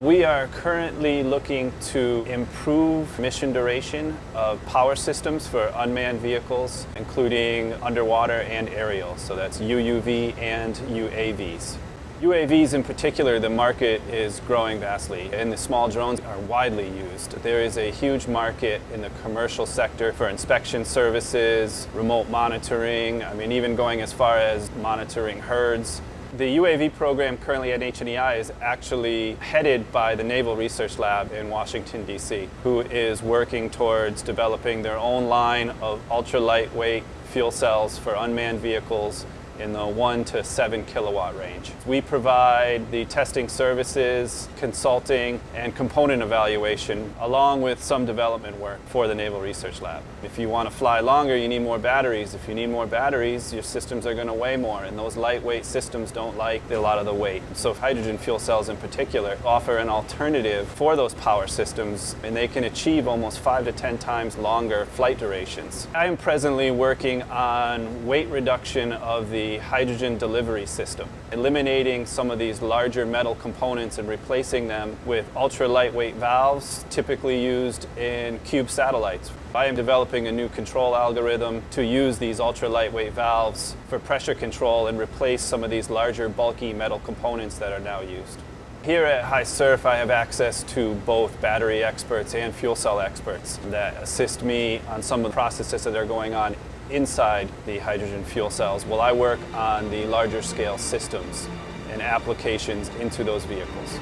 We are currently looking to improve mission duration of power systems for unmanned vehicles, including underwater and aerial. So that's UUV and UAVs. UAVs in particular, the market is growing vastly and the small drones are widely used. There is a huge market in the commercial sector for inspection services, remote monitoring, I mean even going as far as monitoring herds. The UAV program currently at HNEI is actually headed by the Naval Research Lab in Washington, D.C., who is working towards developing their own line of ultra-lightweight fuel cells for unmanned vehicles in the 1 to 7 kilowatt range. We provide the testing services, consulting, and component evaluation along with some development work for the Naval Research Lab. If you want to fly longer, you need more batteries. If you need more batteries, your systems are going to weigh more, and those lightweight systems don't like a lot of the weight. So hydrogen fuel cells in particular offer an alternative for those power systems, and they can achieve almost 5 to 10 times longer flight durations. I am presently working on weight reduction of the hydrogen delivery system, eliminating some of these larger metal components and replacing them with ultra lightweight valves typically used in cube satellites. I am developing a new control algorithm to use these ultra lightweight valves for pressure control and replace some of these larger bulky metal components that are now used. Here at HiSERF, I have access to both battery experts and fuel cell experts that assist me on some of the processes that are going on inside the hydrogen fuel cells while I work on the larger scale systems and applications into those vehicles.